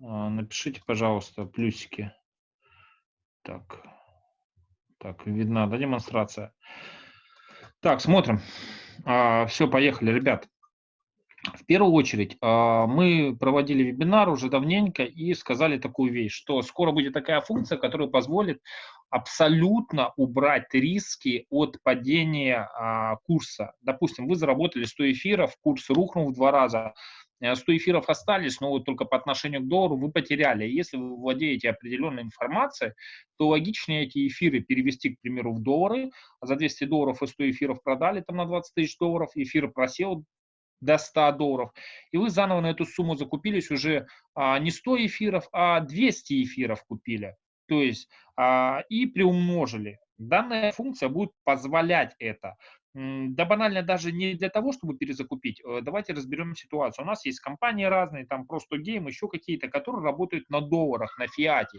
А, напишите, пожалуйста, плюсики. Так, так, видна, да, демонстрация? Так, смотрим. А, все, поехали, ребят. В первую очередь, а, мы проводили вебинар уже давненько и сказали такую вещь, что скоро будет такая функция, которая позволит абсолютно убрать риски от падения а, курса. Допустим, вы заработали 100 эфиров, курс рухнул в два раза, 100 э, эфиров остались, но вот только по отношению к доллару вы потеряли. Если вы владеете определенной информацией, то логичнее эти эфиры перевести, к примеру, в доллары, а за 200 долларов и 100 эфиров продали там на 20 тысяч долларов, эфир просел до 100 долларов, и вы заново на эту сумму закупились уже а, не 100 эфиров, а 200 эфиров купили, то есть а, и приумножили. Данная функция будет позволять это. Да банально даже не для того, чтобы перезакупить. Э, давайте разберем ситуацию. У нас есть компании разные, там просто гейм, еще какие-то, которые работают на долларах, на фиате.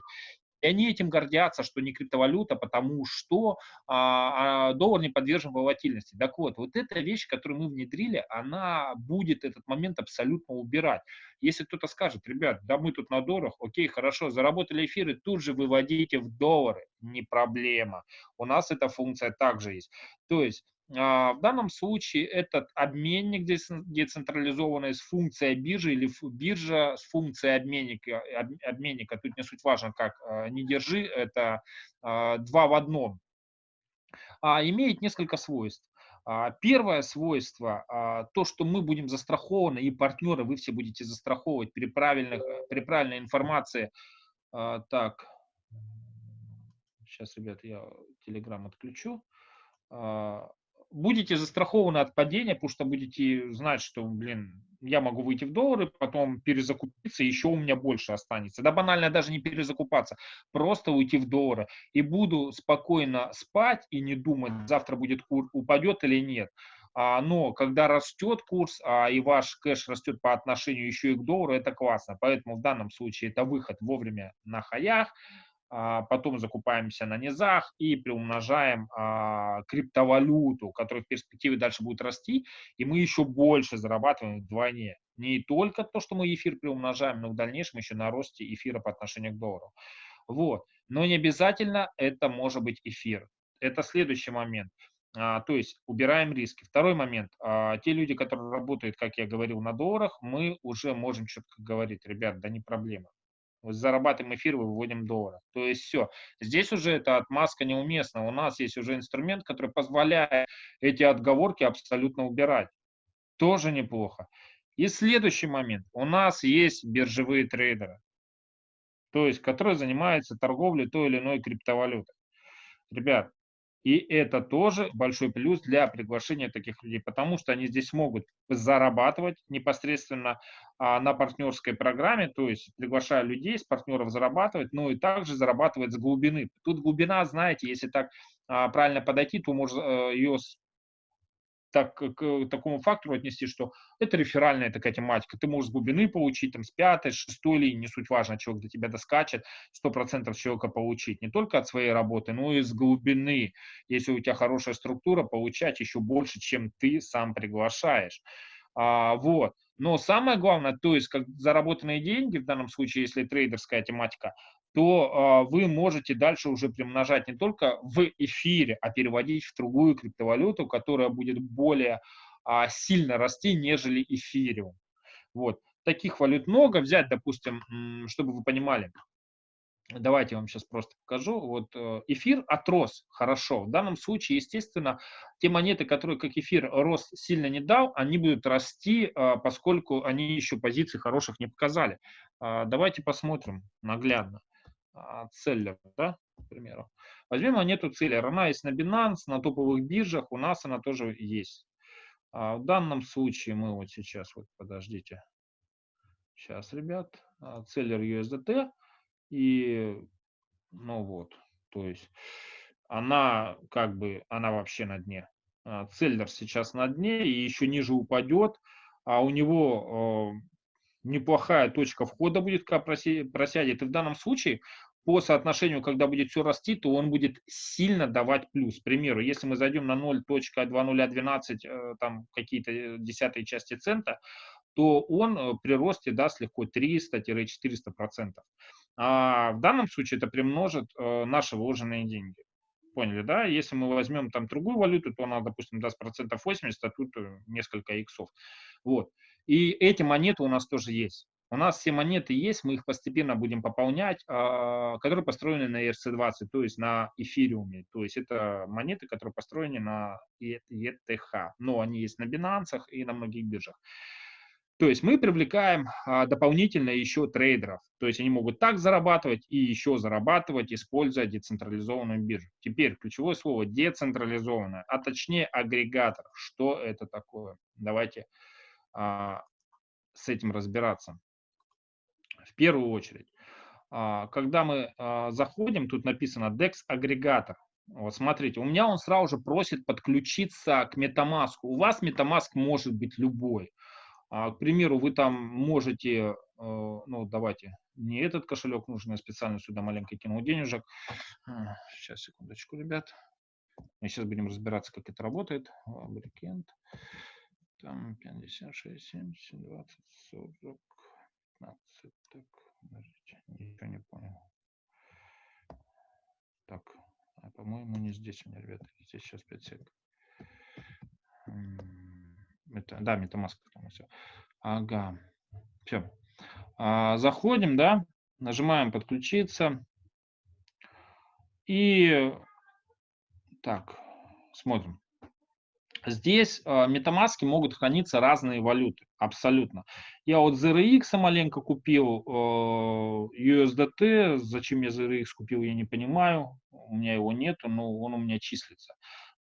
И они этим гордятся, что не криптовалюта, потому что а, а, доллар не подвержен волатильности. Так вот, вот эта вещь, которую мы внедрили, она будет этот момент абсолютно убирать. Если кто-то скажет, ребят, да мы тут на долларах, окей, хорошо, заработали эфиры, тут же выводите в доллары, не проблема. У нас эта функция также есть. То есть в данном случае этот обменник децентрализованный с функцией биржи или биржа с функцией обменника, обменника, тут не суть важно как, а, не держи, это а, два в одном, имеет несколько свойств. Первое свойство, то, что мы будем застрахованы, и партнеры, вы все будете застраховывать при, правильных, при правильной информации. Так, сейчас, ребят, я Telegram отключу будете застрахованы от падения, потому что будете знать, что, блин, я могу выйти в доллары, потом перезакупиться, еще у меня больше останется. Да банально даже не перезакупаться, просто уйти в доллары. И буду спокойно спать и не думать, завтра будет курс, упадет или нет. А, но когда растет курс, а, и ваш кэш растет по отношению еще и к доллару, это классно. Поэтому в данном случае это выход вовремя на хаях, потом закупаемся на низах и приумножаем а, криптовалюту, которая в перспективе дальше будет расти, и мы еще больше зарабатываем вдвойне. Не только то, что мы эфир приумножаем, но в дальнейшем еще на росте эфира по отношению к доллару. Вот. Но не обязательно это может быть эфир. Это следующий момент. А, то есть убираем риски. Второй момент. А, те люди, которые работают, как я говорил, на долларах, мы уже можем четко говорить, ребят, да не проблема зарабатываем эфир, выводим доллары. То есть все. Здесь уже эта отмазка неуместна. У нас есть уже инструмент, который позволяет эти отговорки абсолютно убирать. Тоже неплохо. И следующий момент. У нас есть биржевые трейдеры, то есть которые занимаются торговлей той или иной криптовалютой. Ребят, и это тоже большой плюс для приглашения таких людей, потому что они здесь могут зарабатывать непосредственно а, на партнерской программе, то есть приглашая людей с партнеров зарабатывать, но и также зарабатывать с глубины. Тут глубина, знаете, если так а, правильно подойти, то можно а, ее так, к такому фактору отнести, что это реферальная такая тематика. Ты можешь с глубины получить, там, с пятой, шестой линии, не суть важно, человек до тебя доскачет, сто процентов человека получить. Не только от своей работы, но и с глубины. Если у тебя хорошая структура, получать еще больше, чем ты сам приглашаешь. А, вот. Но самое главное, то есть как заработанные деньги, в данном случае, если трейдерская тематика, то э, вы можете дальше уже примножать не только в эфире, а переводить в другую криптовалюту, которая будет более э, сильно расти, нежели эфириум. Вот. Таких валют много. Взять, допустим, чтобы вы понимали, Давайте я вам сейчас просто покажу. Вот э, эфир отрос хорошо. В данном случае, естественно, те монеты, которые как эфир рост сильно не дал, они будут расти, поскольку они еще позиций хороших не показали. Давайте посмотрим наглядно. А, целлер, да, к примеру. Возьмем монету целлер. Она есть на Binance, на топовых биржах, у нас она тоже есть. А в данном случае мы вот сейчас, вот подождите, сейчас, ребят, а, целлер USDT, и, ну вот, то есть она как бы, она вообще на дне. А, целлер сейчас на дне и еще ниже упадет, а у него неплохая точка входа будет, когда просядет. И в данном случае по соотношению, когда будет все расти, то он будет сильно давать плюс. К примеру, если мы зайдем на 0.2012, э, там какие-то десятые части цента, то он э, при росте даст легко 300-400%. А в данном случае это примножит э, наши вложенные деньги. Поняли, да? Если мы возьмем там другую валюту, то она, допустим, даст процентов 80, а тут э, несколько иксов. Вот. И эти монеты у нас тоже есть. У нас все монеты есть, мы их постепенно будем пополнять, а, которые построены на ERC-20, то есть на эфириуме. То есть это монеты, которые построены на ETH, но они есть на Binance и на многих биржах. То есть мы привлекаем а, дополнительно еще трейдеров. То есть они могут так зарабатывать и еще зарабатывать, используя децентрализованную биржу. Теперь ключевое слово децентрализованная, а точнее агрегатор. Что это такое? Давайте с этим разбираться. В первую очередь, а, когда мы а, заходим, тут написано DEX агрегатор. Вот смотрите, у меня он сразу же просит подключиться к MetaMask. У вас MetaMask может быть любой. А, к примеру, вы там можете, ну давайте, не этот кошелек нужно, я специально сюда маленько кинул денежек. Сейчас, секундочку, ребят. Мы сейчас будем разбираться, как это работает. Абрикент. Там 56, 70, 20, 40, 15. Так, подождите, ничего не понял. Так, а по-моему не здесь у меня, ребята. Здесь сейчас 5 сек. Это, да, MetaMask. Все. Ага. Все. А, заходим, да, нажимаем подключиться. И так, смотрим. Здесь э, MetaMask могут храниться разные валюты, абсолютно. Я вот ZRX маленько купил, э, USDT, зачем я ZRX купил, я не понимаю, у меня его нету, но он у меня числится.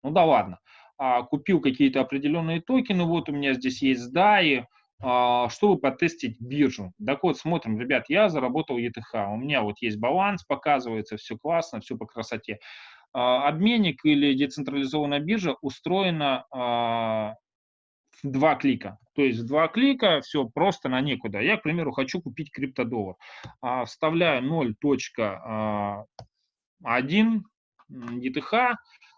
Ну да ладно. А, купил какие-то определенные токены, вот у меня здесь есть DAI, а, чтобы потестить биржу. Так вот, смотрим, ребят, я заработал ETH, у меня вот есть баланс, показывается, все классно, все по красоте. А, обменник или децентрализованная биржа устроена в два клика. То есть в два клика все просто на некуда. Я, к примеру, хочу купить криптодоллар. Вставляю 0.1 ETH,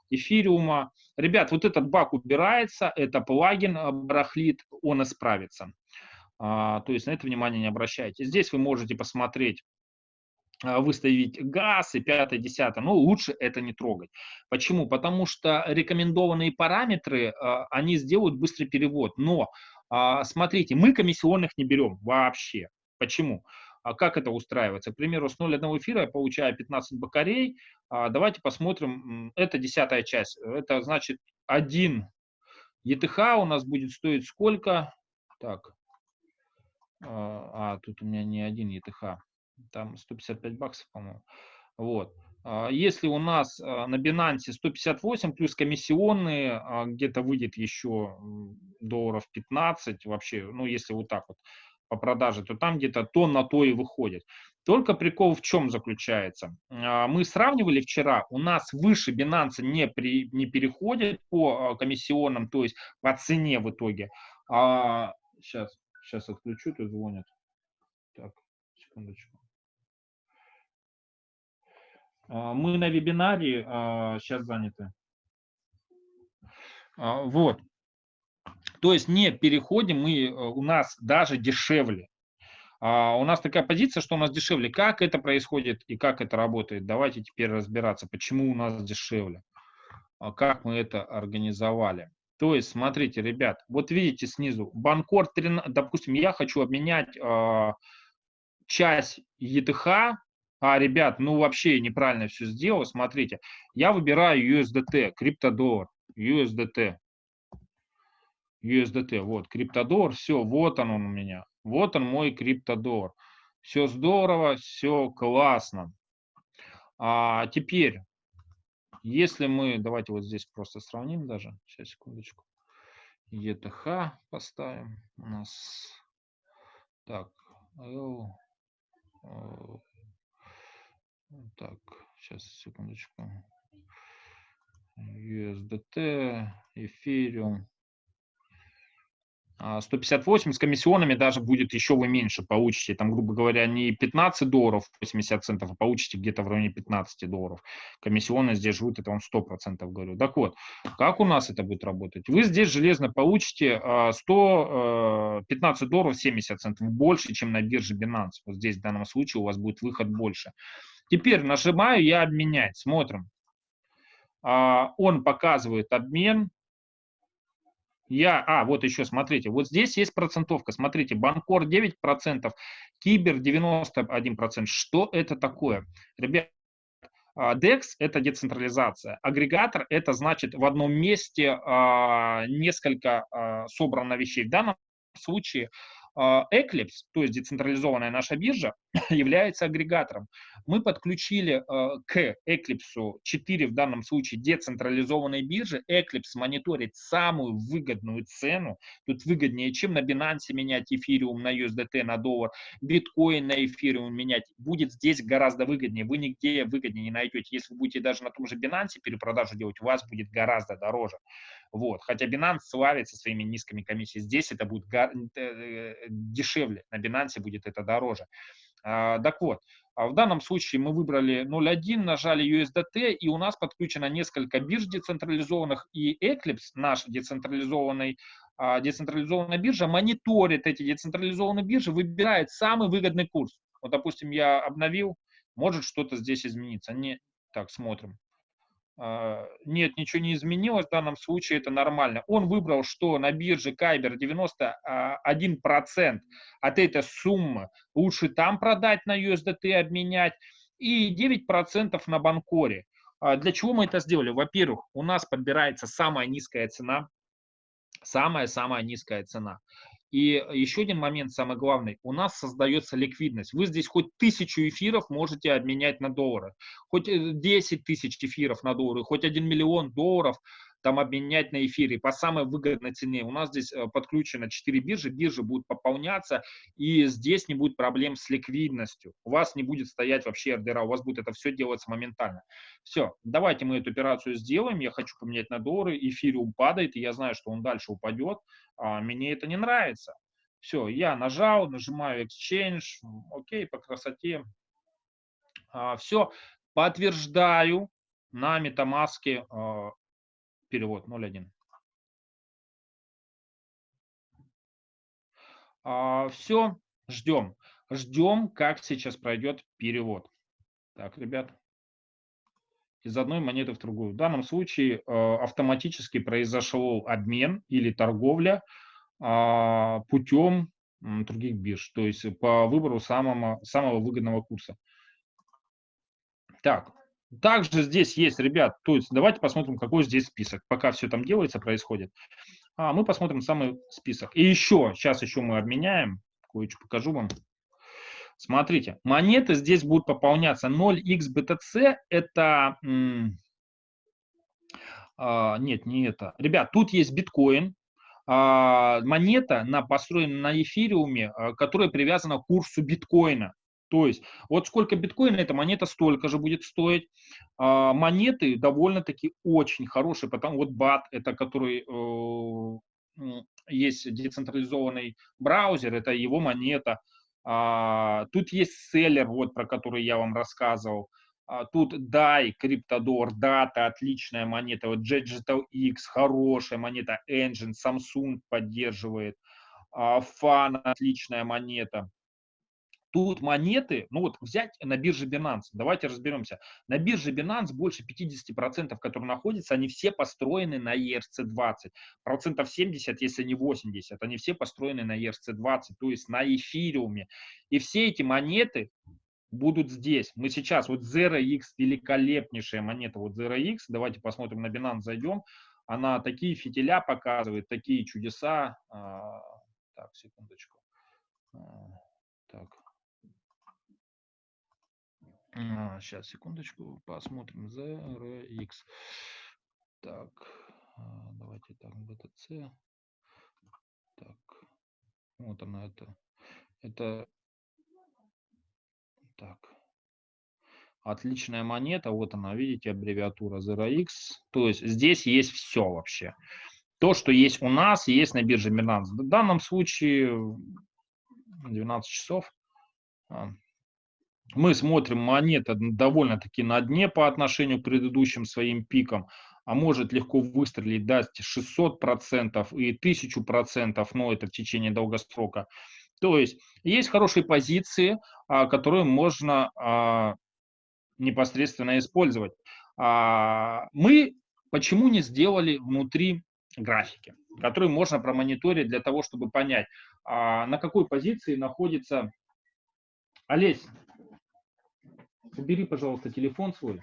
эфириума. Ребят, вот этот баг убирается, это плагин барахлит, он исправится. А, то есть на это внимание не обращайте. Здесь вы можете посмотреть а, выставить газ и пятое, десятое, но лучше это не трогать. Почему? Потому что рекомендованные параметры, а, они сделают быстрый перевод, но смотрите, мы комиссионных не берем вообще. Почему? А как это устраивается? К примеру, с 0,1 эфира я получаю 15 бакарей. А давайте посмотрим, это десятая часть. Это значит 1 ETH у нас будет стоить сколько? Так, а, а тут у меня не один ETH, там 155 баксов, по-моему. Вот. А если у нас а, на Binance 158 плюс комиссионные, где-то выйдет еще долларов 15 вообще, ну если вот так вот, по продаже, то там где-то то на то и выходит. Только прикол в чем заключается? А, мы сравнивали вчера, у нас выше Binance не, при, не переходит по а, комиссионным, то есть по цене в итоге. А, сейчас, сейчас отключу, тут звонят. Так, секундочку. А, мы на вебинаре, сейчас заняты. Вот. То есть не переходим мы, э, у нас даже дешевле. А у нас такая позиция, что у нас дешевле. Как это происходит и как это работает? Давайте теперь разбираться, почему у нас дешевле. А как мы это организовали. То есть, смотрите, ребят, вот видите снизу, Банкор, 13, допустим, я хочу обменять э, часть ETH, а, ребят, ну вообще неправильно все сделал, смотрите, я выбираю USDT, криптодоллар, USDT, USDT, вот, криптодоллар, все, вот он, он у меня, вот он мой криптодоллар. Все здорово, все классно. А теперь, если мы, давайте вот здесь просто сравним даже, сейчас, секундочку, ETH поставим. У нас, так, L, так, сейчас, секундочку, USDT, Ethereum, 158 а, с комиссионами даже будет еще вы меньше получите, там, грубо говоря, не 15 долларов 80 центов, а получите где-то в районе 15 долларов. Комиссионные здесь живут, это вам 100% говорю. Так вот, как у нас это будет работать? Вы здесь железно получите 100, 15 а, долларов 70 центов больше, чем на бирже Binance. Вот здесь в данном случае у вас будет выход больше. Теперь нажимаю я обменять, смотрим. А, он показывает обмен, я, а, вот еще, смотрите, вот здесь есть процентовка, смотрите, Банкор 9%, Кибер 91%. Что это такое? Ребят, DEX – это децентрализация. Агрегатор – это значит в одном месте а, несколько а, собрано вещей. В данном случае а, Eclipse, то есть децентрализованная наша биржа, является агрегатором. Мы подключили а, к Eclipse 4 в данном случае децентрализованной биржи. Eclipse мониторит самую выгодную цену. Тут выгоднее, чем на Binance менять эфириум на USDT, на доллар, биткоин на эфириум менять. Будет здесь гораздо выгоднее. Вы нигде выгоднее не найдете. Если вы будете даже на том же Binance перепродажу делать, у вас будет гораздо дороже. Вот. Хотя Binance славится своими низкими комиссиями. Здесь это будет э, э, дешевле, на Binance будет это дороже. А, так вот, а в данном случае мы выбрали 0.1, нажали USDT, и у нас подключено несколько бирж децентрализованных, и Eclipse, наш децентрализованный, а, децентрализованная биржа, мониторит эти децентрализованные биржи, выбирает самый выгодный курс. Вот, допустим, я обновил, может что-то здесь измениться. Не, так, смотрим. А, нет, ничего не изменилось, в данном случае это нормально. Он выбрал, что на бирже Кайбер 91% а, от этой суммы лучше там продать на USDT, обменять, и 9% на Банкоре. А, для чего мы это сделали? Во-первых, у нас подбирается самая низкая цена, самая-самая низкая цена. И еще один момент, самый главный, у нас создается ликвидность. Вы здесь хоть тысячу эфиров можете обменять на доллары, хоть 10 э, тысяч эфиров на доллары, хоть 1 миллион долларов там обменять на эфире по самой выгодной цене. У нас здесь э, подключено 4 биржи, биржи будут пополняться, и здесь не будет проблем с ликвидностью. У вас не будет стоять вообще ордера, у вас будет это все делаться моментально. Все, давайте мы эту операцию сделаем. Я хочу поменять на доллары, эфириум падает, и я знаю, что он дальше упадет. А мне это не нравится. Все, я нажал, нажимаю Exchange, окей, по красоте. А, все, подтверждаю на а, перевод 0.1. А, все, ждем. Ждем, как сейчас пройдет перевод. Так, ребят, из одной монеты в другую. В данном случае э, автоматически произошел обмен или торговля э, путем других бирж, то есть по выбору самого, самого выгодного курса. Так, также здесь есть, ребят, то есть давайте посмотрим, какой здесь список. Пока все там делается, происходит. А, мы посмотрим самый список. И еще, сейчас еще мы обменяем, кое-что покажу вам. Смотрите, монеты здесь будут пополняться 0xBTC, это... А, нет, не это. Ребят, тут есть биткоин, а, монета на, построена на эфириуме, а, которая привязана к курсу биткоина. То есть вот сколько биткоина эта монета столько же будет стоить. А, монеты довольно-таки очень хорошие, потому вот BAT, это который э, есть децентрализованный браузер, это его монета. А, тут есть селлер, вот про который я вам рассказывал. А, тут DAI, Cryptodor, Data, отличная монета. Вот Digital X, хорошая монета. Engine, Samsung поддерживает. Fan, отличная монета. Тут монеты, ну вот взять на бирже Binance, давайте разберемся. На бирже Binance больше 50%, которые находятся, они все построены на ERC-20. Процентов 70, если не 80, они все построены на ERC-20, то есть на эфириуме. И все эти монеты будут здесь. Мы сейчас, вот Zero X, великолепнейшая монета, вот Zero X, давайте посмотрим на Binance, зайдем. Она такие фитиля показывает, такие чудеса. А, так, секундочку. А, так, сейчас, секундочку, посмотрим. ZRX. Так, а, давайте так, BTC. Так, вот она это. Это, так, отличная монета. Вот она, видите, аббревиатура ZRX. То есть здесь есть все вообще. То, что есть у нас, есть на бирже Binance. В данном случае 12 часов. А, мы смотрим монета довольно-таки на дне по отношению к предыдущим своим пикам, а может легко выстрелить, дать 600% и 1000%, но это в течение долгосрока. То есть есть хорошие позиции, а, которые можно а, непосредственно использовать. Мы почему не сделали внутри графики, которые можно промониторить для того, чтобы понять, на какой позиции находится Олесь, убери, пожалуйста, телефон свой.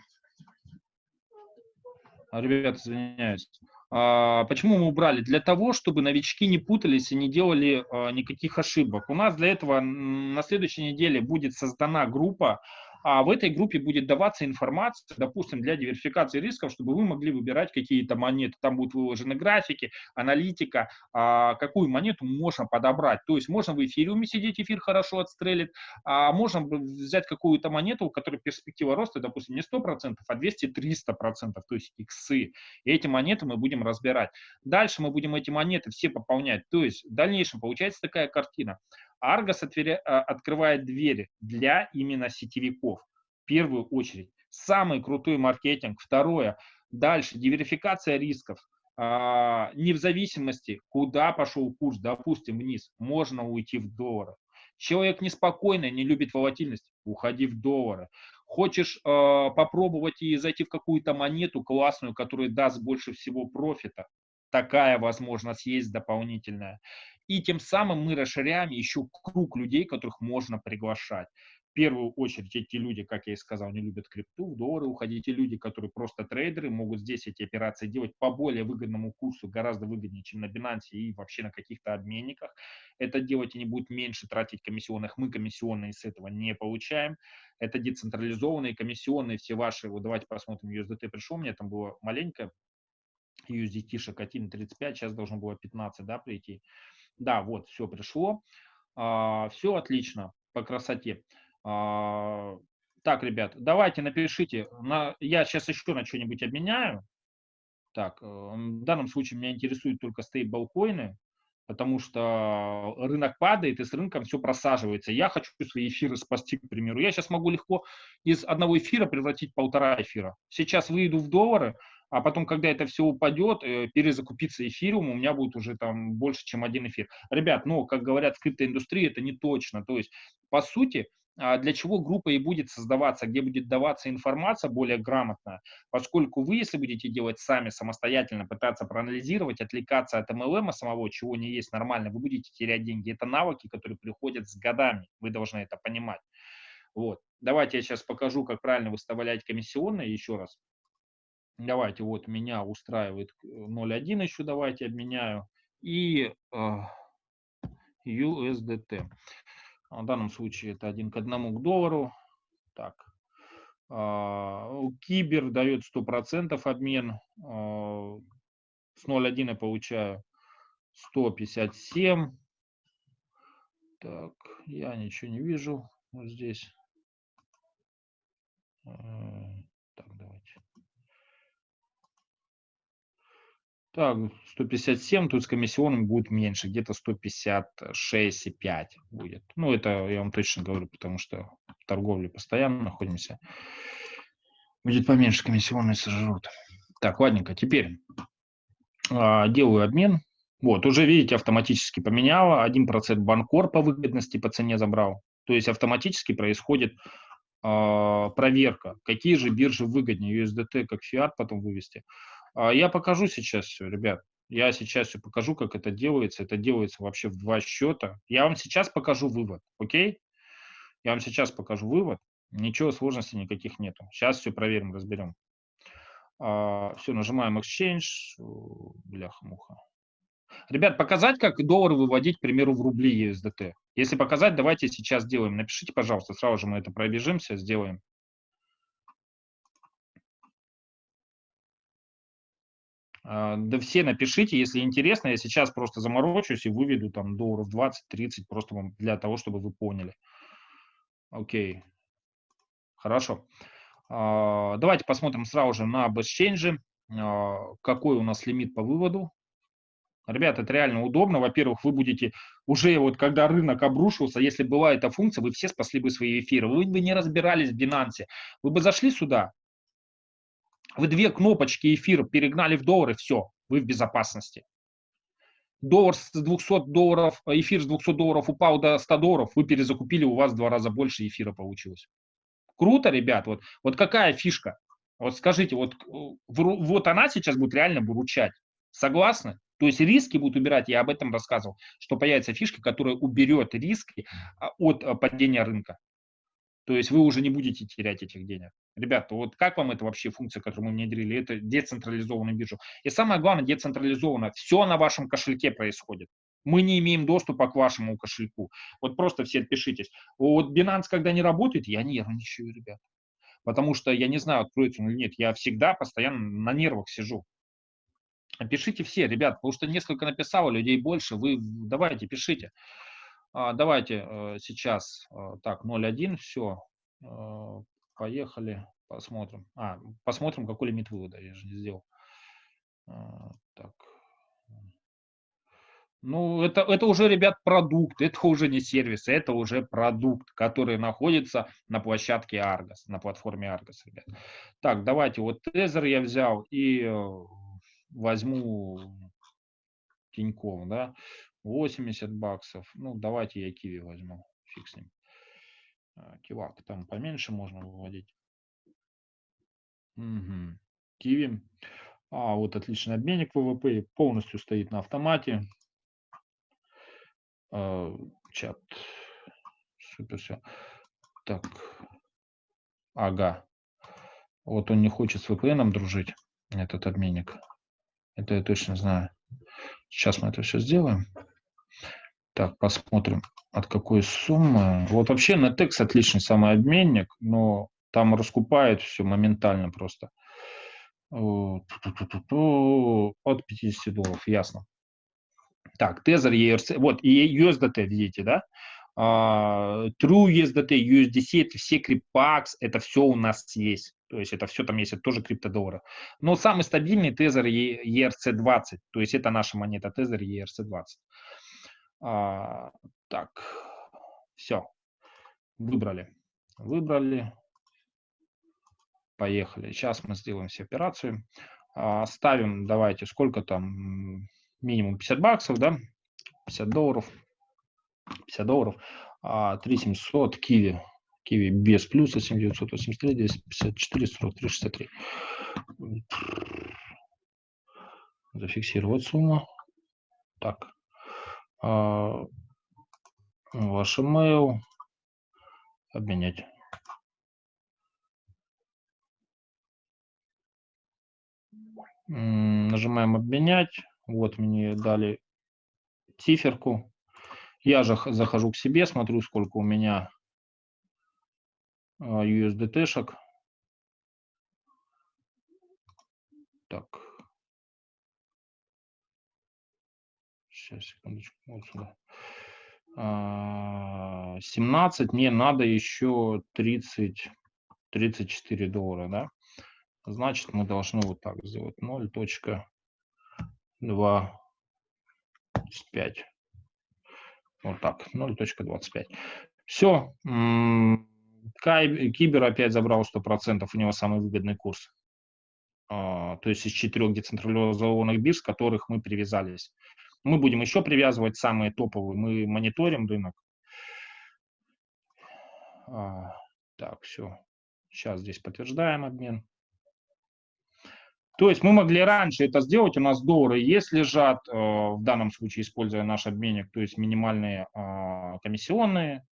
А, ребята, извиняюсь. А, почему мы убрали? Для того, чтобы новички не путались и не делали а, никаких ошибок. У нас для этого на следующей неделе будет создана группа, а в этой группе будет даваться информация, допустим, для диверсификации рисков, чтобы вы могли выбирать какие-то монеты. Там будут выложены графики, аналитика, а, какую монету можно подобрать. То есть можно в эфириуме сидеть, эфир хорошо отстрелит, а можно взять какую-то монету, у которой перспектива роста, допустим, не 100%, а 200-300%, то есть иксы. И эти монеты мы будем разбирать. Дальше мы будем эти монеты все пополнять. То есть в дальнейшем получается такая картина. Argos а, открывает двери для именно сетевиков. В первую очередь. Самый крутой маркетинг. Второе. Дальше. Диверсификация рисков. А, не в зависимости, куда пошел курс, допустим, вниз, можно уйти в доллары. Человек неспокойный, не любит волатильность, уходи в доллары. Хочешь э, попробовать и зайти в какую-то монету классную, которая даст больше всего профита, такая возможность есть дополнительная. И тем самым мы расширяем еще круг людей, которых можно приглашать. В первую очередь эти люди, как я и сказал, не любят крипту, в доллары уходить. Те люди, которые просто трейдеры, могут здесь эти операции делать по более выгодному курсу, гораздо выгоднее, чем на Binance и вообще на каких-то обменниках. Это делать они будут меньше тратить комиссионных. Мы комиссионные с этого не получаем. Это децентрализованные комиссионные, все ваши. Вот давайте посмотрим, USDT пришел, мне там было маленько, USDT шокотин 35, сейчас должно было 15, да, прийти. Да, вот, все пришло. А, все отлично по красоте. А, так, ребят, давайте напишите. На, я сейчас еще на что-нибудь обменяю. Так, э, в данном случае меня интересуют только стейблкоины, потому что рынок падает, и с рынком все просаживается. Я хочу свои эфиры спасти, к примеру. Я сейчас могу легко из одного эфира превратить полтора эфира. Сейчас выйду в доллары, а потом, когда это все упадет, э, перезакупиться эфириум, у меня будет уже там больше, чем один эфир. Ребят, ну, как говорят в криптоиндустрии, это не точно. То есть, по сути, а, для чего группа и будет создаваться, где будет даваться информация более грамотная, поскольку вы, если будете делать сами самостоятельно, пытаться проанализировать, отвлекаться от MLM самого, чего не есть нормально, вы будете терять деньги. Это навыки, которые приходят с годами, вы должны это понимать. Вот. Давайте я сейчас покажу, как правильно выставлять комиссионные еще раз. Давайте, вот меня устраивает 0.1 еще, давайте обменяю. И э, USDT. В данном случае это один к одному к доллару. Так. Э, Кибер дает 100% обмен. Э, с 0.1 я получаю 157. Так, я ничего не вижу вот здесь. Так, давайте. Так, 157, тут с комиссионным будет меньше, где-то 156,5 будет. Ну, это я вам точно говорю, потому что в торговле постоянно находимся. Будет поменьше комиссионные сожрут. Так, ладненько, теперь а, делаю обмен. Вот, уже видите, автоматически поменяла. 1% банкор по выгодности по цене забрал. То есть автоматически происходит а, проверка, какие же биржи выгоднее, USDT как фиат потом вывести. А, я покажу сейчас все, ребят. Я сейчас все покажу, как это делается. Это делается вообще в два счета. Я вам сейчас покажу вывод, окей? Я вам сейчас покажу вывод. Ничего сложностей никаких нету. Сейчас все проверим, разберем. А, все, нажимаем Exchange. Бляха-муха. Ребят, показать, как доллар выводить, к примеру, в рубли USDT. Если показать, давайте сейчас сделаем. Напишите, пожалуйста, сразу же мы это пробежимся, сделаем. Да все напишите, если интересно, я сейчас просто заморочусь и выведу там долларов 20-30, просто вам для того, чтобы вы поняли. Окей, хорошо. А, давайте посмотрим сразу же на BestChange, а, какой у нас лимит по выводу. Ребята, это реально удобно. Во-первых, вы будете уже вот когда рынок обрушился, если была эта функция, вы все спасли бы свои эфиры. Вы бы не разбирались в Binance. Вы бы зашли сюда, вы две кнопочки эфира перегнали в доллары, все, вы в безопасности. Доллар с 200 долларов, эфир с 200 долларов упал до 100 долларов, вы перезакупили, у вас в два раза больше эфира получилось. Круто, ребят, вот, вот какая фишка? Вот скажите, вот, вот она сейчас будет реально выручать. Согласны? То есть риски будут убирать, я об этом рассказывал, что появится фишка, которая уберет риски а, от а, падения рынка. То есть вы уже не будете терять этих денег. Ребята, вот как вам эта вообще функция, которую мы внедрили? Это децентрализованная биржа. И самое главное, децентрализованно. Все на вашем кошельке происходит. Мы не имеем доступа к вашему кошельку. Вот просто все отпишитесь. Вот Binance, когда не работает, я нервничаю, ребят. Потому что я не знаю, откроется он или нет. Я всегда постоянно на нервах сижу. Пишите все, ребят, потому что несколько написало, людей больше. Вы давайте, пишите. А, давайте э, сейчас, э, так, 0.1, все, э, поехали, посмотрим. А, посмотрим, какой лимит вывода, я же не сделал. Так. Ну, это, это уже, ребят, продукт, это уже не сервис, это уже продукт, который находится на площадке Argos, на платформе Argos, ребят. Так, давайте, вот Тезер я взял и возьму Тинькофф, да. 80 баксов. Ну, давайте я киви возьму. Фиг с ним. А, кивак. Там поменьше можно выводить. Угу. Киви. А, вот отличный обменник ВВП. Полностью стоит на автомате. А, чат. Супер все. Так. Ага. Вот он не хочет с VPN дружить, этот обменник. Это я точно знаю. Сейчас мы это все сделаем. Так, посмотрим, от какой суммы. Вот вообще Netex отличный самый обменник, но там раскупает все моментально просто. От 50 долларов, ясно. Так, Tether, ERC, вот, и USDT, видите, да? Uh, True USDT, USDC, это все CryptPax, это все у нас есть. То есть это все там есть, это тоже криптодоллары. Но самый стабильный Tether ERC20, то есть это наша монета Tether ERC20. А, так, все. Выбрали. Выбрали. Поехали. Сейчас мы сделаем все операцию. А, ставим, давайте, сколько там, минимум 50 баксов, да? 50 долларов. 50 долларов. А, 3700 киви. Киви без плюса 7983, 254, 43, 63. Зафиксировать сумму. Так, ваш email, обменять. Нажимаем обменять. Вот мне дали циферку. Я же захожу к себе, смотрю, сколько у меня а, USDT-шек. Так. Сейчас, секундочку, вот сюда. 17, мне надо еще 30, 34 доллара, да? Значит, мы должны вот так сделать 0.25. Вот так, 0.25. Все. Кибер опять забрал 100%, у него самый выгодный курс. А, то есть из четырех децентрализованных бирж, к которых мы привязались. Мы будем еще привязывать самые топовые. Мы мониторим рынок. А, так, все. Сейчас здесь подтверждаем обмен. То есть мы могли раньше это сделать, у нас доллары есть лежат, э, в данном случае используя наш обменник, то есть минимальные а, комиссионные,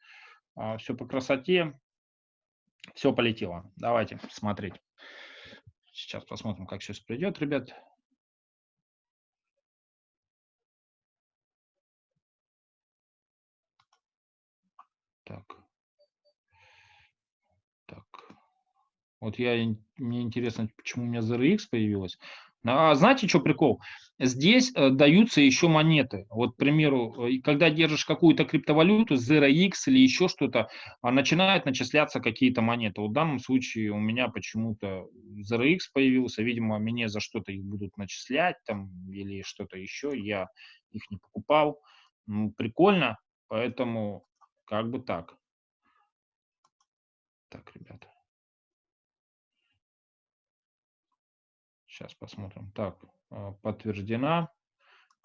а, все по красоте, все полетело. Давайте смотреть. Сейчас посмотрим, как сейчас придет, ребят. Так. Так. Вот я, мне интересно, почему у меня ZRX появилась. А знаете, что прикол? Здесь э, даются еще монеты. Вот, к примеру, э, когда держишь какую-то криптовалюту, ZeroX или еще что-то, а начинают начисляться какие-то монеты. Вот в данном случае у меня почему-то ZeroX появился, видимо, мне за что-то их будут начислять там или что-то еще, я их не покупал. Ну, прикольно, поэтому как бы так. Так, ребята. Сейчас посмотрим. Так, а, подтверждена.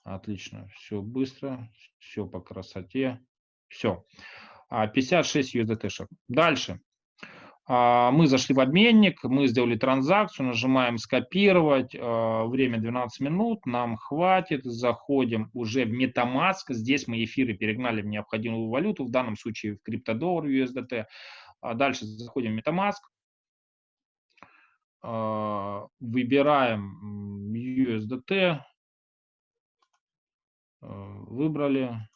Отлично, все быстро, все по красоте. Все. 56 USDT. -шек. Дальше. А, мы зашли в обменник, мы сделали транзакцию, нажимаем скопировать, а, время 12 минут, нам хватит, заходим уже в MetaMask, здесь мы эфиры перегнали в необходимую валюту, в данном случае в криптодоллар USDT, дальше заходим в MetaMask, а, выбираем USDT, а, выбрали,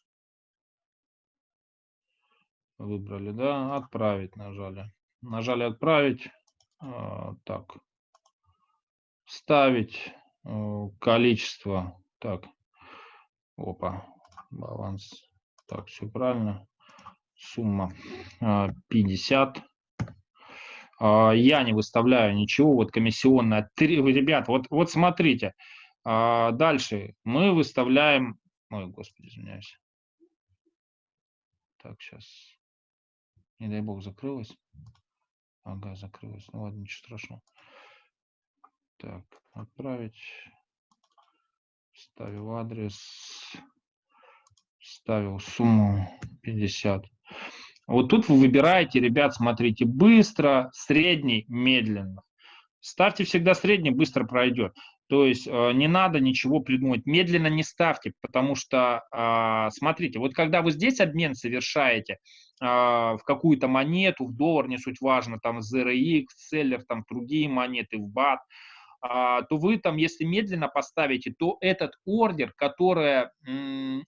выбрали, да, отправить нажали. Нажали отправить, а, так, вставить количество, так, опа, баланс, так, все правильно, сумма 50, а, я не выставляю ничего, вот комиссионная. Ребят, вот, вот смотрите, а, дальше мы выставляем, ой, господи, извиняюсь. Так, сейчас, не дай бог, закрылась. Ага, закрылась, ну ладно, ничего страшного. Так, отправить, ставил адрес, ставил сумму 50. Вот тут вы выбираете, ребят, смотрите, быстро, средний, медленно. Ставьте всегда средний, быстро пройдет. То есть э, не надо ничего придумать. Медленно не ставьте, потому что, э, смотрите, вот когда вы здесь обмен совершаете в какую-то монету, в доллар, не суть важно, там ZRX, Seller, там другие монеты, в BAT, то вы там, если медленно поставите, то этот ордер, который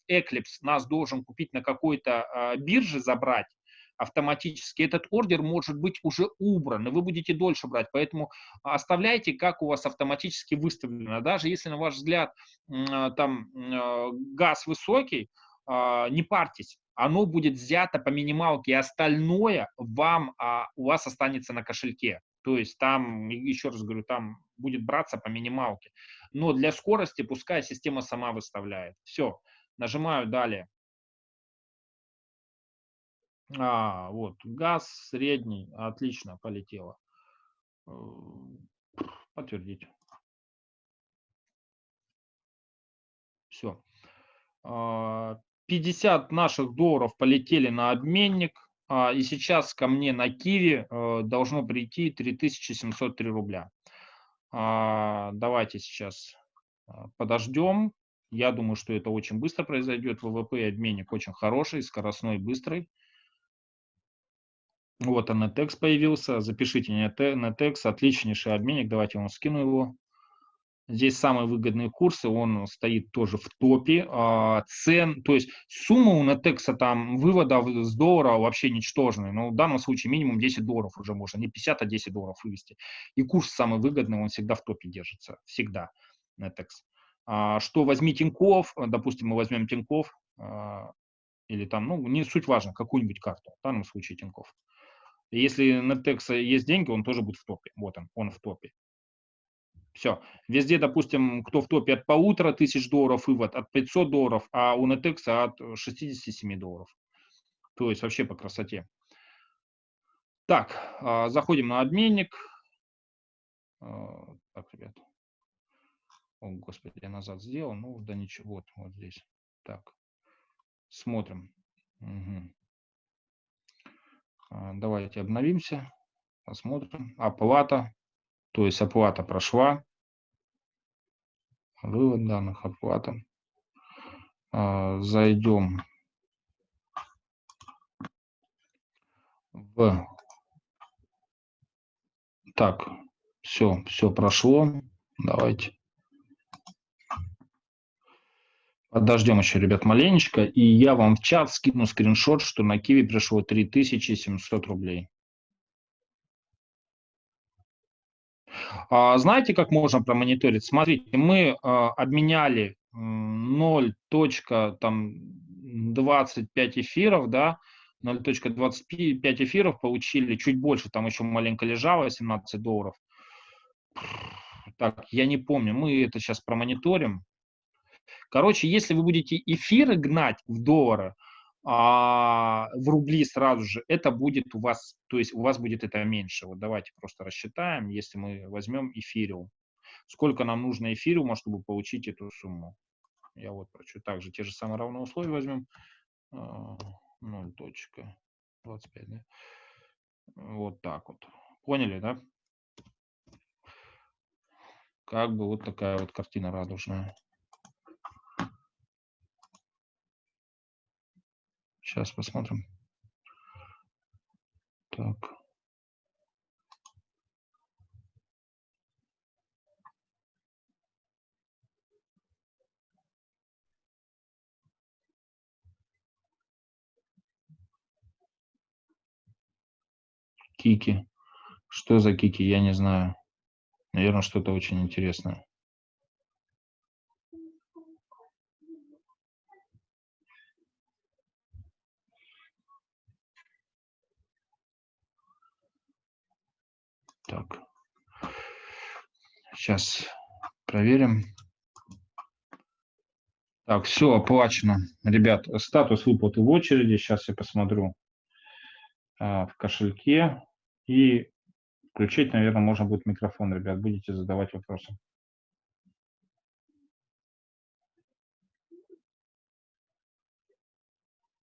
Eclipse нас должен купить на какой-то бирже, забрать, автоматически, этот ордер может быть уже убран, и вы будете дольше брать. Поэтому оставляйте, как у вас автоматически выставлено. Даже если, на ваш взгляд, а, там а, газ высокий, а, не парьтесь, оно будет взято по минималке, и остальное вам, у вас останется на кошельке. То есть там, еще раз говорю, там будет браться по минималке. Но для скорости пускай система сама выставляет. Все, нажимаю далее. А, вот, газ средний, отлично, полетело. Э, подтвердить. Все. 50 а, наших долларов полетели на обменник, а, и сейчас ко мне на Киви э, должно прийти 3703 рубля. А, давайте сейчас подождем. Я думаю, что это очень быстро произойдет. ВВП и обменник очень хороший, скоростной, быстрый. Вот NetEx появился. Запишите NetEx, отличнейший обменник. Давайте я вам скину его. Здесь самые выгодные курсы, он стоит тоже в топе. А, цен, то есть сумма у NetEx там выводов с доллара вообще ничтожная. Но в данном случае минимум 10 долларов уже можно, не 50, а 10 долларов вывести. И курс самый выгодный, он всегда в топе держится, всегда NetEx. А, что возьми Тиньков, допустим, мы возьмем Тиньков, а, или там, ну, не суть важно, какую-нибудь карту, в данном случае Тиньков. Если на Текса есть деньги, он тоже будет в топе. Вот он, он в топе. Все. Везде, допустим, кто в топе от полутора тысяч долларов вывод, от 500 долларов, а у Netexа от 67 долларов. То есть вообще по красоте. Так, а, заходим на обменник. А, так, ребят. О, господи, я назад сделал. Ну, да ничего, вот, вот здесь. Так, смотрим. Угу. Давайте обновимся, посмотрим. Оплата, то есть оплата прошла. Вывод данных, оплата. А, зайдем в... Так, все, все прошло. Давайте. Подождем еще, ребят, маленечко, и я вам в чат скину скриншот, что на Киви пришло 3700 рублей. Знаете, как можно промониторить? Смотрите, мы а, обменяли 0.25 эфиров, да, 0.25 эфиров получили, чуть больше, там еще маленько лежало, 17 долларов. Так, я не помню, мы это сейчас промониторим. Короче, если вы будете эфиры гнать в доллары, а, в рубли сразу же, это будет у вас, то есть у вас будет это меньше. Вот давайте просто рассчитаем, если мы возьмем эфириум. Сколько нам нужно эфириума, чтобы получить эту сумму? Я вот прочу. Также те же самые равные условия возьмем. 0.25, а, да? Вот так вот. Поняли, да? Как бы вот такая вот картина радужная. Сейчас посмотрим. Так. Кики. Что за кики, я не знаю. Наверное, что-то очень интересное. Так. Сейчас проверим. Так, все оплачено. Ребят, статус выплаты в очереди. Сейчас я посмотрю а, в кошельке. И включить, наверное, можно будет микрофон, ребят. Будете задавать вопросы.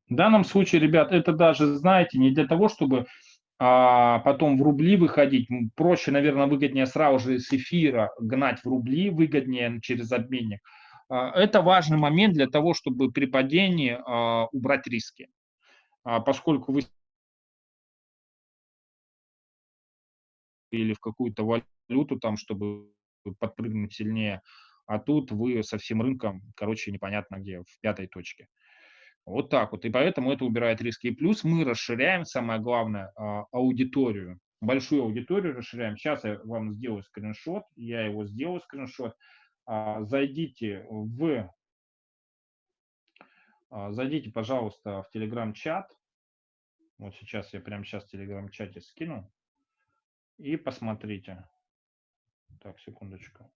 В данном случае, ребят, это даже, знаете, не для того, чтобы а потом в рубли выходить. Проще, наверное, выгоднее сразу же с эфира гнать в рубли, выгоднее через обменник. А, это важный момент для того, чтобы при падении а, убрать риски. А, поскольку вы или в какую-то валюту, там, чтобы подпрыгнуть сильнее, а тут вы со всем рынком, короче, непонятно где, в пятой точке. Вот так вот. И поэтому это убирает риски. И плюс мы расширяем, самое главное, а, аудиторию. Большую аудиторию расширяем. Сейчас я вам сделаю скриншот. Я его сделаю скриншот. А, зайдите в... А, зайдите, пожалуйста, в телеграм-чат. Вот сейчас я прямо сейчас в телеграм-чате скину. И посмотрите. Так, секундочку.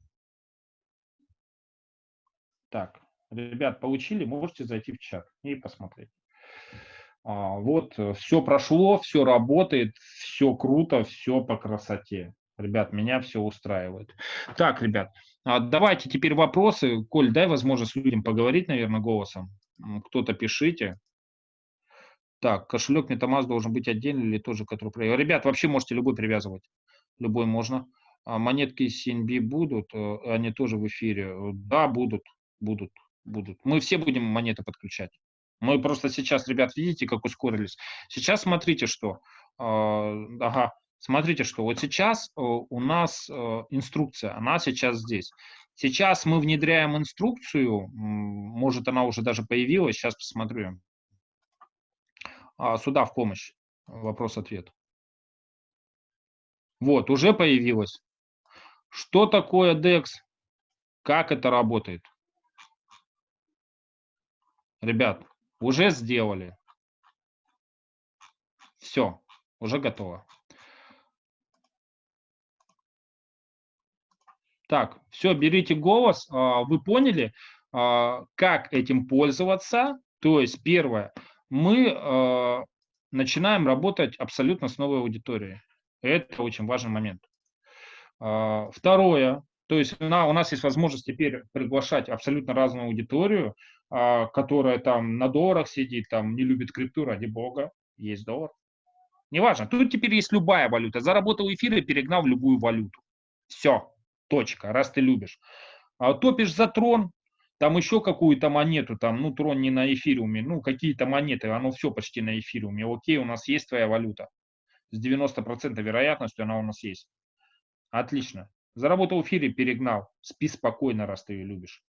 Так, Ребят, получили, можете зайти в чат и посмотреть. А, вот, э, все прошло, все работает, все круто, все по красоте. Ребят, меня все устраивает. Так, ребят, а, давайте теперь вопросы. Коль, дай возможность людям поговорить, наверное, голосом. Кто-то пишите. Так, кошелек MetaMask должен быть отдельный или тот же, который... Ребят, вообще можете любой привязывать. Любой можно. А монетки CNB будут, э, они тоже в эфире. Да, будут, будут будут. Мы все будем монеты подключать. Мы просто сейчас, ребят, видите, как ускорились. Сейчас смотрите, что. Э, ага, смотрите, что. Вот сейчас э, у нас э, инструкция, она сейчас здесь. Сейчас мы внедряем инструкцию, может она уже даже появилась, сейчас посмотрю. А, сюда в помощь, вопрос-ответ. Вот, уже появилась. Что такое DEX? Как это работает? Ребят, уже сделали. Все, уже готово. Так, все, берите голос. А, вы поняли, а, как этим пользоваться? То есть, первое, мы а, начинаем работать абсолютно с новой аудиторией. Это очень важный момент. Второе, то есть у нас есть возможность теперь приглашать абсолютно разную аудиторию, а, которая там на долларах сидит, там не любит крипту, ради бога, есть доллар. Неважно, тут теперь есть любая валюта. Заработал эфир и перегнал любую валюту. Все, точка, раз ты любишь. А топишь за трон, там еще какую-то монету, там, ну, трон не на эфириуме, ну, какие-то монеты, оно все почти на эфириуме. Окей, у нас есть твоя валюта. С 90% вероятностью она у нас есть. Отлично. Заработал в эфире, перегнал. Спи спокойно, раз ты ее любишь.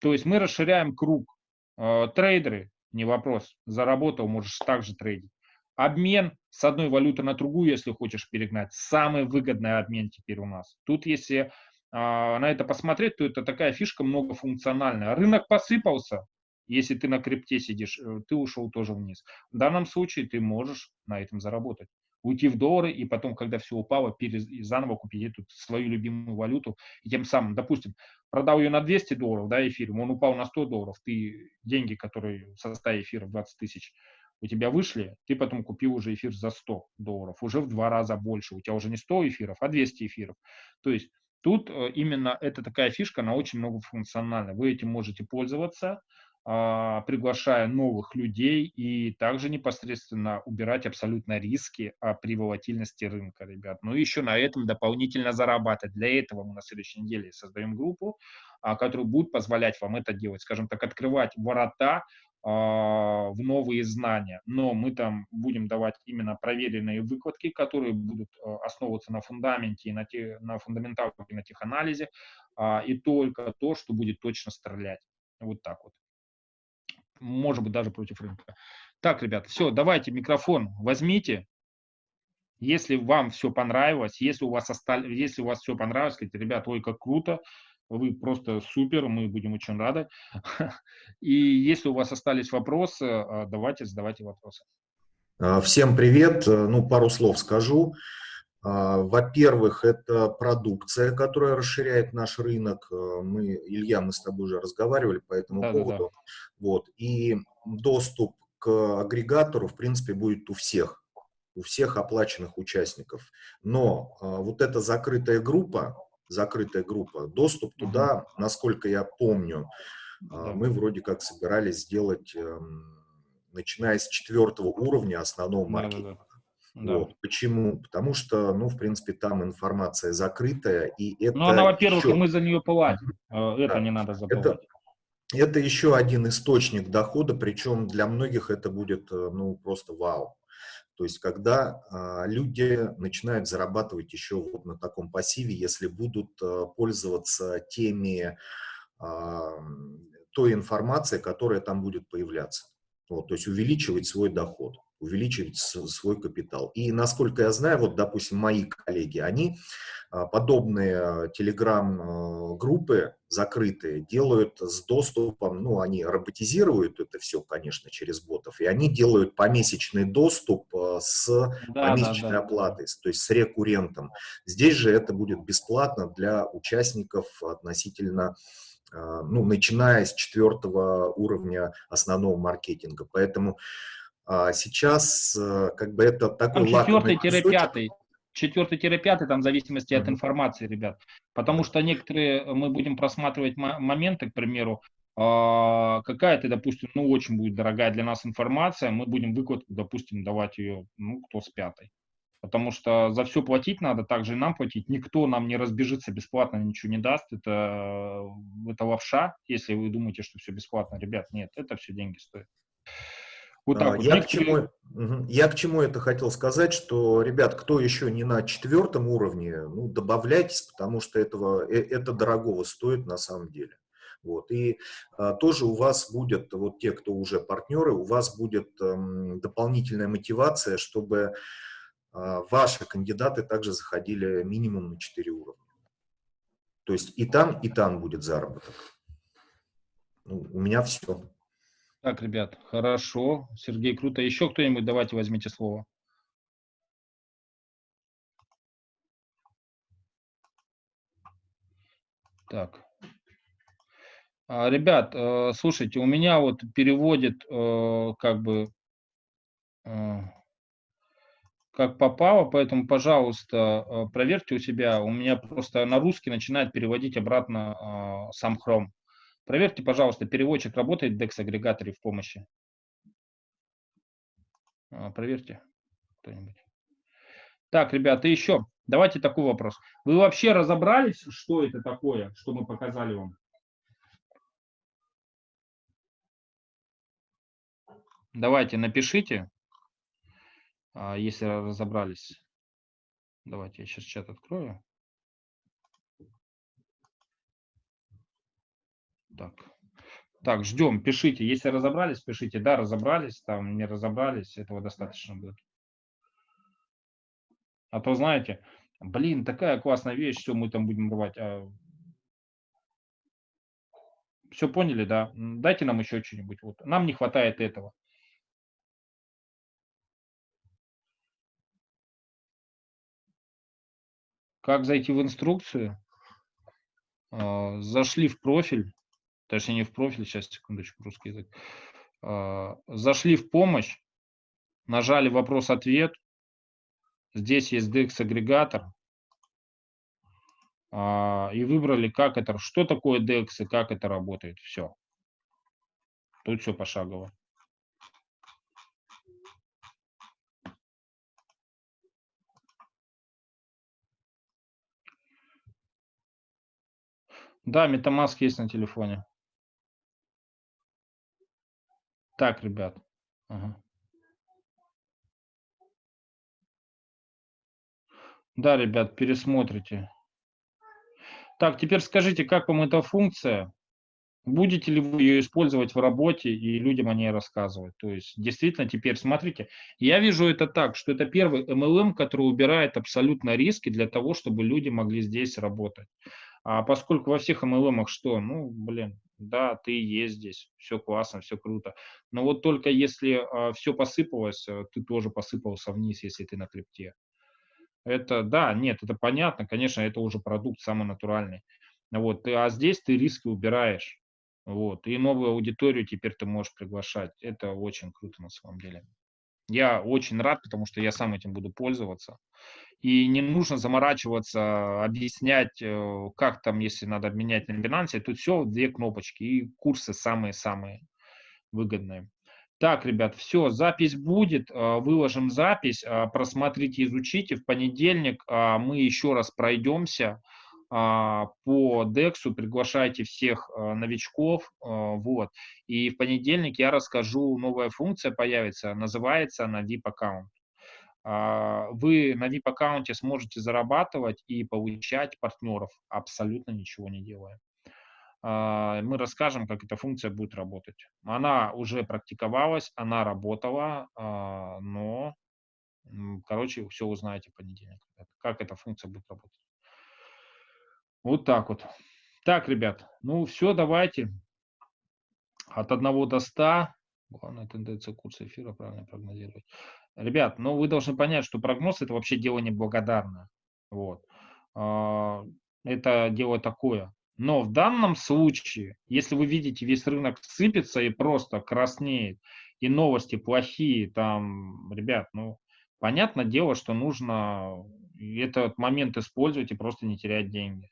То есть мы расширяем круг. Э, трейдеры, не вопрос, заработал, можешь также трейдить. Обмен с одной валюты на другую, если хочешь перегнать, самый выгодный обмен теперь у нас. Тут, если а, на это посмотреть, то это такая фишка многофункциональная. Рынок посыпался, если ты на крипте сидишь, э, ты ушел тоже вниз. В данном случае ты можешь на этом заработать. Уйти в доллары и потом, когда все упало, перез... заново купить эту свою любимую валюту. И тем самым, допустим, продал ее на 200 долларов, да, эфиром, он упал на 100 долларов, ты деньги, которые в составе эфира 20 тысяч, у тебя вышли, ты потом купил уже эфир за 100 долларов, уже в два раза больше. У тебя уже не 100 эфиров, а 200 эфиров. То есть тут э, именно это такая фишка, она очень многофункциональна. Вы этим можете пользоваться, приглашая новых людей и также непосредственно убирать абсолютно риски при волатильности рынка, ребят. Ну и еще на этом дополнительно зарабатывать. Для этого мы на следующей неделе создаем группу, а, которая будет позволять вам это делать, скажем так, открывать ворота а, в новые знания, но мы там будем давать именно проверенные выкладки, которые будут а, основываться на фундаменте, на, те, на фундаменталке, на теханализе, а, и только то, что будет точно стрелять. Вот так вот. Может быть, даже против рынка. Так, ребята, все, давайте микрофон возьмите. Если вам все понравилось, если у вас, осталь... если у вас все понравилось, скажите, ребята, ой, как круто, вы просто супер, мы будем очень рады. И если у вас остались вопросы, а, давайте задавайте вопросы. А, всем привет. Э, ну, пару слов скажу. А, во-первых, это продукция, которая расширяет наш рынок. Э, мы, Илья, мы с тобой уже разговаривали по этому да, поводу. Да, да. Вот. И доступ к агрегатору, в принципе, будет у всех, у всех оплаченных участников. Но вот эта закрытая группа, закрытая группа. Доступ туда, насколько я помню, а, мы вроде как собирались сделать, эм, начиная с четвертого уровня основного маркетинга. Да. Вот. Почему? Потому что, ну, в принципе, там информация закрытая, и это... Ну, она, во-первых, еще... мы за нее платим, э, это да. не надо забывать. Это, это еще один источник дохода, причем для многих это будет, э, ну, просто вау. То есть, когда а, люди начинают зарабатывать еще вот на таком пассиве, если будут а, пользоваться теми, а, той информацией, которая там будет появляться. Вот, то есть увеличивать свой доход увеличивать свой капитал. И насколько я знаю, вот, допустим, мои коллеги, они а, подобные телеграм-группы закрытые делают с доступом, ну, они роботизируют это все, конечно, через ботов, и они делают помесячный доступ а, с да, помесячной да, да, оплатой, то есть с рекуррентом. Здесь же это будет бесплатно для участников относительно а, ну, начиная с четвертого уровня основного маркетинга. Поэтому а сейчас э, как бы это такой четвертый-пятый. Четвертый-пятый, там в зависимости mm -hmm. от информации, ребят. Потому что некоторые, э, мы будем просматривать моменты, к примеру, а, какая-то, допустим, ну, очень будет дорогая для нас информация, мы будем выкладку, допустим, давать ее, ну, кто с пятой. Потому что за все платить надо, также и нам платить. Никто нам не разбежится бесплатно, ничего не даст. Это, это лапша, если вы думаете, что все бесплатно. Ребят, нет, это все деньги стоит. Вот так а, вот. Я, к чему, я к чему это хотел сказать, что, ребят, кто еще не на четвертом уровне, ну, добавляйтесь, потому что этого, э, это дорогого стоит на самом деле. Вот. И а, тоже у вас будет, вот те, кто уже партнеры, у вас будет эм, дополнительная мотивация, чтобы а, ваши кандидаты также заходили минимум на 4 уровня. То есть и там, и там будет заработок. Ну, у меня все. Так, ребят, хорошо. Сергей, круто. Еще кто-нибудь? Давайте возьмите слово. Так. А, ребят, э, слушайте, у меня вот переводит э, как бы э, как попало, поэтому, пожалуйста, проверьте у себя. У меня просто на русский начинает переводить обратно сам Chrome. Проверьте, пожалуйста, переводчик работает в DEX-агрегаторе в помощи. А, проверьте. Так, ребята, еще. Давайте такой вопрос. Вы вообще разобрались, что это такое, что мы показали вам? Давайте напишите, а, если разобрались. Давайте я сейчас чат открою. Так. Так, ждем, пишите. Если разобрались, пишите. Да, разобрались, там не разобрались, этого достаточно будет. А то, знаете, блин, такая классная вещь, все, мы там будем рвать. А... Все поняли, да? Дайте нам еще что-нибудь. Вот. Нам не хватает этого. Как зайти в инструкцию? А, зашли в профиль, точнее не в профиль, сейчас, секундочку, русский язык. А, зашли в помощь, нажали вопрос-ответ, здесь есть DEX-агрегатор, а, и выбрали, как это, что такое DEX и как это работает, все. Тут все пошагово. Да, MetaMask есть на телефоне. Так, ребят. Ага. Да, ребят, пересмотрите. Так, теперь скажите, как вам эта функция? Будете ли вы ее использовать в работе и людям о ней рассказывать? То есть, действительно, теперь смотрите, я вижу это так, что это первый MLM, который убирает абсолютно риски для того, чтобы люди могли здесь работать. А поскольку во всех MLM что, ну, блин, да, ты есть здесь, все классно, все круто. Но вот только если а, все посыпалось, э, ты тоже посыпался вниз, если ты на крипте. Это, да, нет, это понятно, конечно, это уже продукт самый натуральный. Вот, а здесь ты риски убираешь. Вот, и новую аудиторию теперь ты можешь приглашать. Это очень круто на самом деле. Я очень рад, потому что я сам этим буду пользоваться и не нужно заморачиваться, объяснять, э, как там, если надо обменять на Binance. Тут все, две кнопочки, и курсы самые-самые выгодные. Так, ребят, все, запись будет, э, выложим запись, э, просмотрите, изучите. В понедельник мы еще раз пройдемся по DEX, приглашайте всех новичков, вот. И в понедельник я расскажу, новая функция появится, называется она VIP аккаунт. А, вы на VIP-аккаунте сможете зарабатывать и получать партнеров, абсолютно ничего не делая. А, мы расскажем, как эта функция будет работать. Она уже практиковалась, она работала, а, но, короче, все узнаете в понедельник, как эта функция будет работать. Вот так вот. Так, ребят, ну все, давайте. От 1 до 100. Главная тенденция курса эфира правильно прогнозировать. Ребят, ну вы должны понять, что прогноз это вообще дело неблагодарное. Вот. А, это дело такое. Но в данном случае, если вы видите, весь рынок сыпется и просто краснеет, и новости плохие, там, ребят, ну, понятное дело, что нужно этот момент использовать и просто не терять деньги.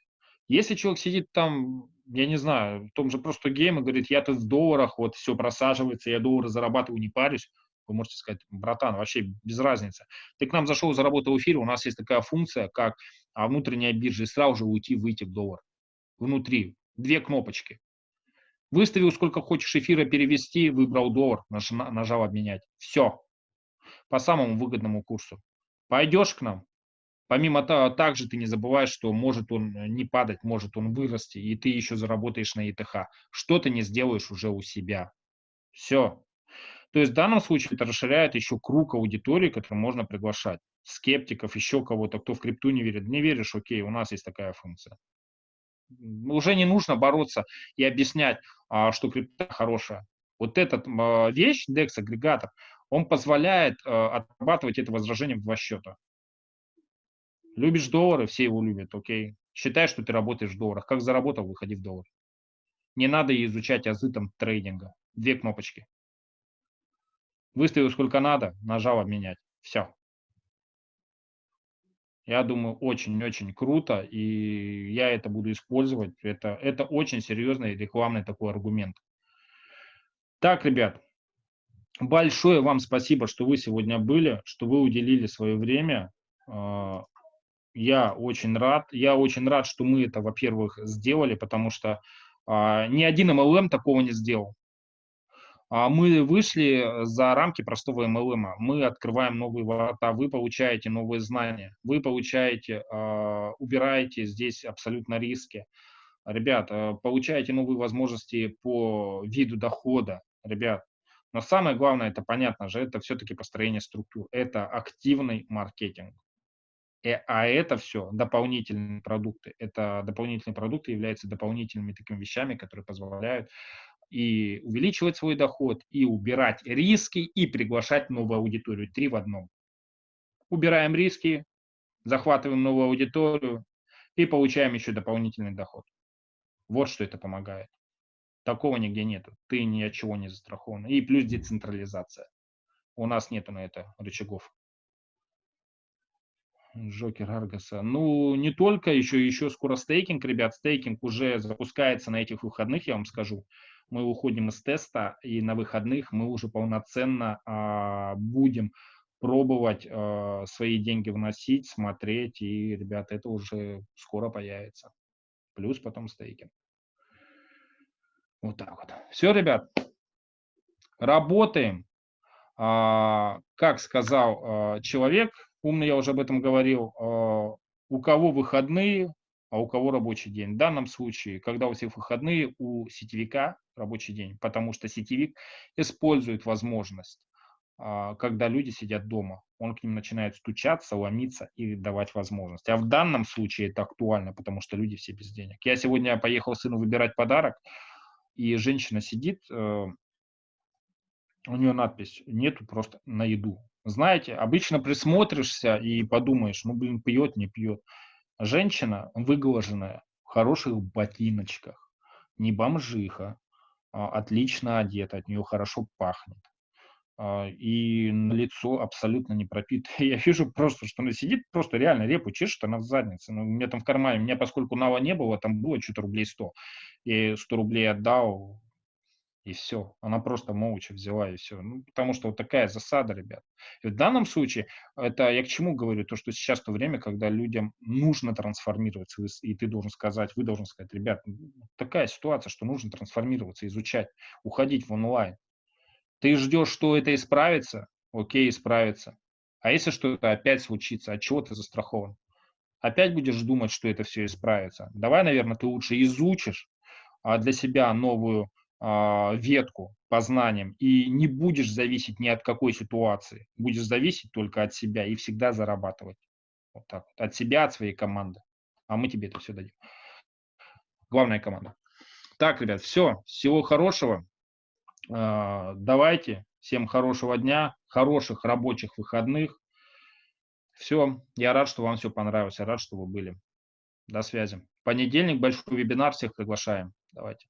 Если человек сидит там, я не знаю, в том же просто гейме, говорит, я тут в долларах, вот все просаживается, я доллары зарабатываю, не парюсь, вы можете сказать, братан, вообще без разницы. Ты к нам зашел, заработал в эфире, у нас есть такая функция, как а, внутренняя биржа, и сразу же уйти, выйти в доллар. Внутри. Две кнопочки. Выставил сколько хочешь эфира перевести, выбрал доллар, нажал обменять. Все. По самому выгодному курсу. Пойдешь к нам, Помимо того, также ты не забываешь, что может он не падать, может он вырасти, и ты еще заработаешь на ИТХ. Что ты не сделаешь уже у себя. Все. То есть в данном случае это расширяет еще круг аудитории, который можно приглашать. Скептиков, еще кого-то, кто в крипту не верит. Не веришь, окей, у нас есть такая функция. Уже не нужно бороться и объяснять, а, что крипта хорошая. Вот эта вещь, DEX-агрегатор, он позволяет а, отрабатывать это возражением в два счета. Любишь доллары, все его любят, окей. Считай, что ты работаешь в долларах. Как заработал, выходи в доллар. Не надо изучать азы там трейдинга. Две кнопочки. Выставил сколько надо, нажал обменять. Все. Я думаю, очень-очень круто, и я это буду использовать. Это, это очень серьезный рекламный такой аргумент. Так, ребят, большое вам спасибо, что вы сегодня были, что вы уделили свое время. А, я очень рад. Я очень рад, что мы это, во-первых, сделали, потому что а, ни один MLM такого не сделал. А мы вышли за рамки простого MLM. Мы открываем новые ворота, вы получаете новые знания, вы получаете, э, убираете здесь абсолютно риски. Ребят, э, получаете новые возможности по виду дохода, ребят. Но самое главное, это понятно же, это все-таки построение структур, это активный маркетинг. Э, а это все дополнительные продукты. Это дополнительные продукты являются дополнительными такими вещами, которые позволяют и увеличивать свой доход, и убирать риски, и приглашать новую аудиторию. Три в одном. Убираем риски, захватываем новую аудиторию и получаем еще дополнительный доход. Вот что это помогает. Такого нигде нету. Ты ни от чего не застрахован. И плюс децентрализация. У нас нету на это рычагов. Джокер Аргаса. Ну, не только, еще, еще скоро стейкинг, ребят. Стейкинг уже запускается на этих выходных, я вам скажу. Мы уходим из теста, и на выходных мы уже полноценно а, будем пробовать а, свои деньги вносить, смотреть. И, ребята, это уже скоро появится. Плюс потом стейкинг. Вот так вот. Все, ребят, работаем. А, как сказал а, человек, умный, я уже об этом говорил, а, у кого выходные, а у кого рабочий день. В данном случае, когда у всех выходные, у сетевика рабочий день, потому что сетевик использует возможность, а, когда люди сидят дома. Он к ним начинает стучаться, ломиться и давать возможность. А в данном случае это актуально, потому что люди все без денег. Я сегодня поехал сыну выбирать подарок, и женщина сидит, э, у нее надпись «нету просто на еду». Знаете, обычно присмотришься и подумаешь, ну, блин, пьет, не пьет. Женщина выглаженная, в хороших ботиночках, не бомжиха, а, отлично одета, от нее хорошо пахнет. А, и на лицо абсолютно не пропитое. Я вижу просто, что она сидит, просто реально репу чешет, она в заднице. Ну, у меня там в кармане, у меня поскольку нава не было, там было что-то рублей 100. Я ей 100 рублей отдал, и все. Она просто молча взяла, и все. Ну, потому что вот такая засада, ребят. И в данном случае, это я к чему говорю, то, что сейчас то время, когда людям нужно трансформироваться, и ты должен сказать, вы должны сказать, ребят, такая ситуация, что нужно трансформироваться, изучать, уходить в онлайн. Ты ждешь, что это исправится, окей, исправится. А если что-то опять случится, от чего ты застрахован? Опять будешь думать, что это все исправится. Давай, наверное, ты лучше изучишь а, для себя новую ветку по знаниям и не будешь зависеть ни от какой ситуации. Будешь зависеть только от себя и всегда зарабатывать. Вот так. От себя, от своей команды. А мы тебе это все дадим. Главная команда. Так, ребят, все. Всего хорошего. А, давайте. Всем хорошего дня, хороших рабочих выходных. Все. Я рад, что вам все понравилось. Я рад, что вы были. До связи. Понедельник большой вебинар. Всех приглашаем. Давайте.